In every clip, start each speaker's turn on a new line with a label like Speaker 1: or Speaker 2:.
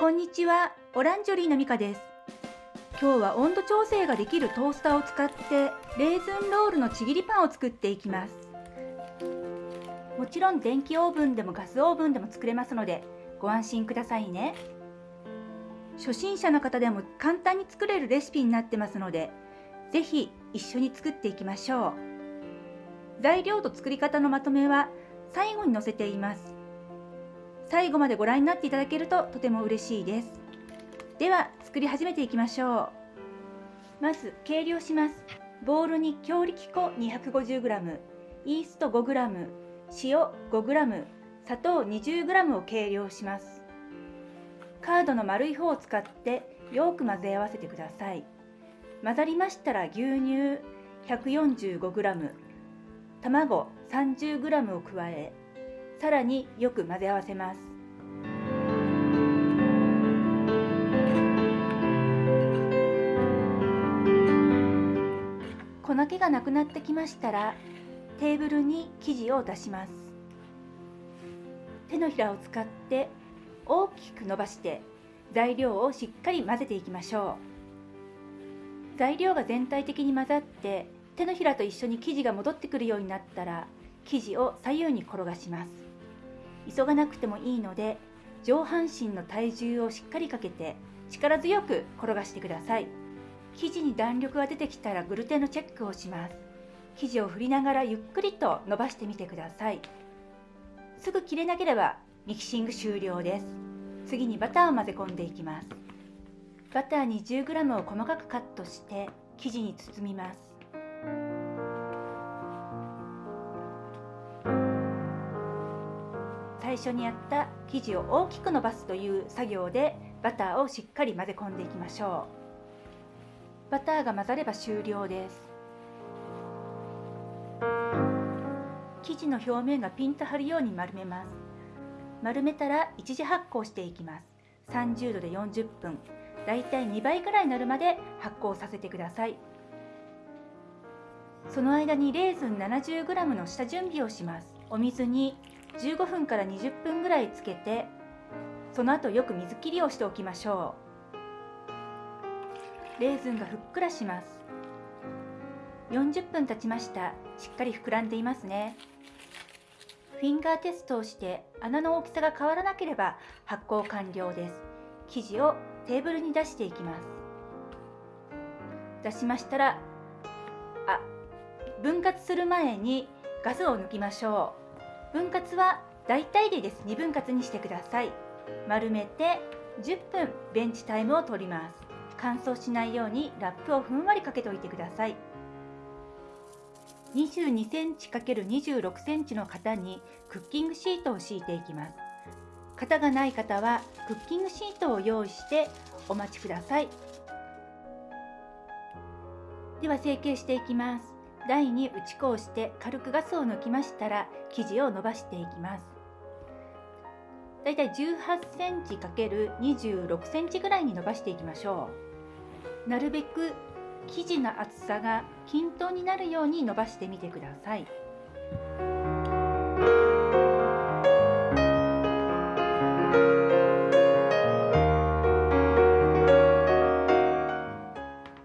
Speaker 1: こんにちは、オランジョリーのミカです。今日は温度調整ができるトースターを使ってレーズンロールのちぎりパンを作っていきます。もちろん電気オーブンでもガスオーブンでも作れますのでご安心くださいね。初心者の方でも簡単に作れるレシピになってますので、ぜひ一緒に作っていきましょう。材料と作り方のまとめは最後に載せています。最後までご覧になっていただけるととても嬉しいです。では作り始めていきましょう。まず計量します。ボウルに強力粉 250g、イースト 5g、塩 5g、砂糖 20g を計量します。カードの丸い方を使ってよく混ぜ合わせてください。混ざりましたら牛乳 145g、卵 30g を加え、さらによく混ぜ合わせます。粉気がなくなってきましたらテーブルに生地を出します。手のひらを使って大きく伸ばして材料をしっかり混ぜていきましょう。材料が全体的に混ざって手のひらと一緒に生地が戻ってくるようになったら生地を左右に転がします。急がなくてもいいので上半身の体重をしっかりかけて力強く転がしてください。生地に弾力が出てきたらグルテンのチェックをします。生地を振りながらゆっくりと伸ばしてみてください。すぐ切れなければミキシング終了です。次にバターを混ぜ込んでいきます。バター 20g を細かくカットして生地に包みます。最初にやった生地を大きく伸ばすという作業でバターをしっかり混ぜ込んでいきましょう。バターが混ざれば終了です。生地の表面がピンと張るように丸めます。丸めたら一次発酵していきます。30度で40分。だいたい2倍くらいになるまで発酵させてください。その間にレーズン 70g の下準備をします。お水に15分から20分ぐらいつけてその後よく水切りをしておきましょう。レーズンがふっくらします。40分経ちました。しっかり膨らんでいますね。フィンガーテストをして穴の大きさが変わらなければ発酵完了です。生地をテーブルに出していきます。出しましたらあ分割する前にガスを抜きましょう。分割は大体でです。2分割にしてください。丸めて10分ベンチタイムを取ります。乾燥しないようにラップをふんわりかけておいてください。22センチ ×26 センチの型にクッキングシートを敷いていきます。型がない方はクッキングシートを用意してお待ちください。では成形していきます。台に打ち粉をして軽くガスを抜きましたら生地を伸ばしていきます。だいたい18センチ ×26 センチぐらいに伸ばしていきましょう。なるべく生地の厚さが均等になるように伸ばしてみてください。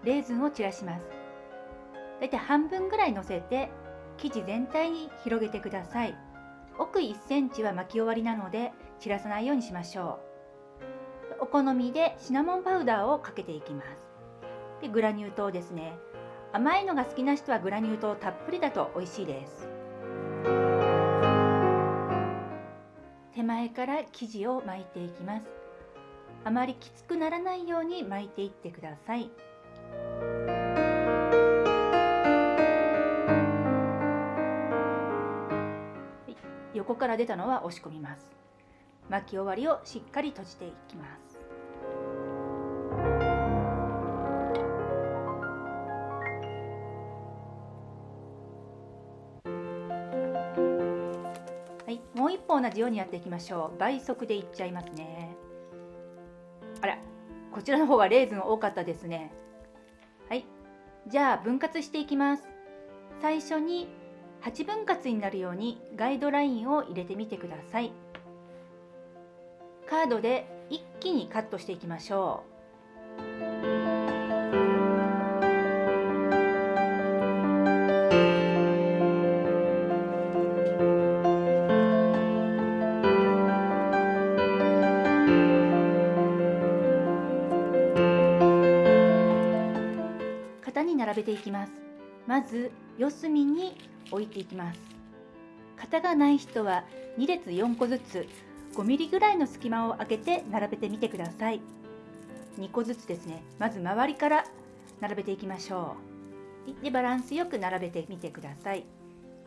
Speaker 1: レーズンを散らします。大体半分ぐらいのせて生地全体に広げてください。奥1センチは巻き終わりなので散らさないようにしましょう。お好みでシナモンパウダーをかけていきます。でグラニュー糖ですね。甘いのが好きな人はグラニュー糖たっぷりだと美味しいです。手前から生地を巻いていきます。あまりきつくならないように巻いていってください。横から出たのは押し込みます。巻き終わりをしっかり閉じていきます。もう一歩同じようにやっていきましょう。倍速でいっちゃいますね。あらこちらの方がレーズン多かったですね。はい。じゃあ分割していきます。最初に8分割になるようにガイドラインを入れてみてください。カードで一気にカットしていきましょう。ていきます。まず四隅に置いていきます。型がない人は2列4個ずつ5ミリぐらいの隙間を空けて並べてみてください。2個ずつですね。まず周りから並べていきましょう。でバランスよく並べてみてください。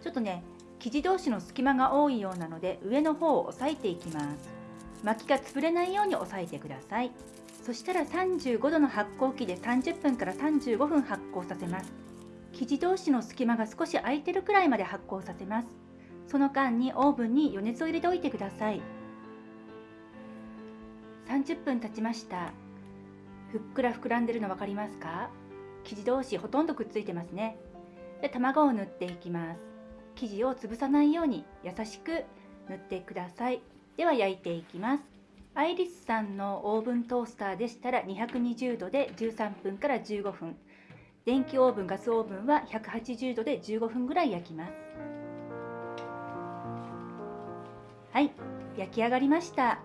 Speaker 1: ちょっとね生地同士の隙間が多いようなので上の方を押さえていきます。巻きが潰れないように押さえてください。そしたら35度の発酵機で30分から35分発酵させます。生地同士の隙間が少し空いてるくらいまで発酵させます。その間にオーブンに余熱を入れておいてください。30分経ちました。ふっくら膨らんでるの分かりますか？生地同士ほとんどくっついてますね。で卵を塗っていきます。生地を潰さないように優しく塗ってください。では焼いていきます。アイリスさんのオーブントースターでしたら220度で13分から15分電気オーブンガスオーブンは180度で15分ぐらい焼きます。はい焼き上がりました。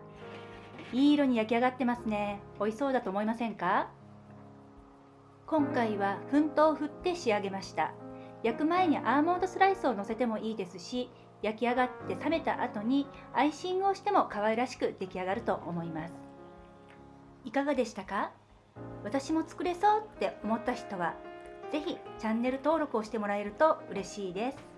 Speaker 1: いい色に焼き上がってますね。美味しそうだと思いませんか？今回は粉糖を振って仕上げました。焼く前にアーモンドスライスをのせてもいいですし焼き上がって冷めた後にアイシングをしても可愛らしく出来上がると思います。いかがでしたか？私も作れそうって思った人は是非チャンネル登録をしてもらえると嬉しいです。